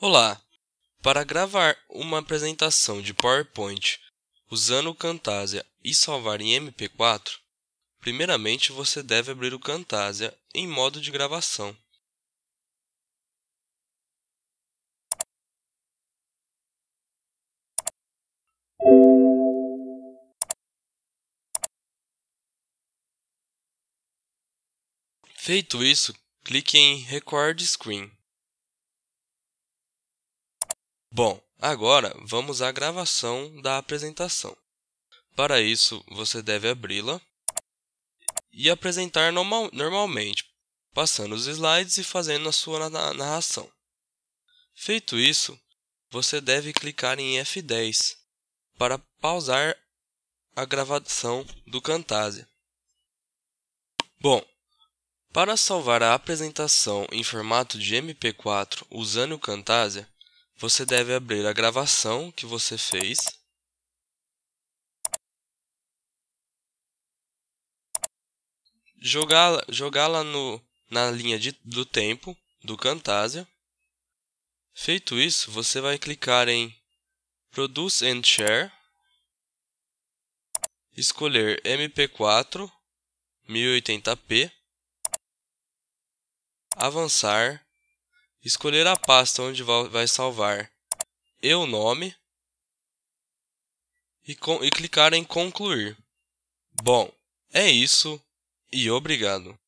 Olá! Para gravar uma apresentação de PowerPoint usando o Camtasia e salvar em MP4, primeiramente você deve abrir o Camtasia em modo de gravação. Feito isso, clique em Record Screen. Bom, agora vamos à gravação da apresentação. Para isso, você deve abri-la e apresentar normal, normalmente, passando os slides e fazendo a sua narração. Feito isso, você deve clicar em F10 para pausar a gravação do Camtasia. Bom, para salvar a apresentação em formato de MP4 usando o Camtasia, você deve abrir a gravação que você fez. Jogá-la jogá na linha de, do tempo do Camtasia. Feito isso, você vai clicar em Produce and Share, escolher MP4 1080p, avançar escolher a pasta onde vai salvar e o nome e, e clicar em concluir. Bom, é isso e obrigado.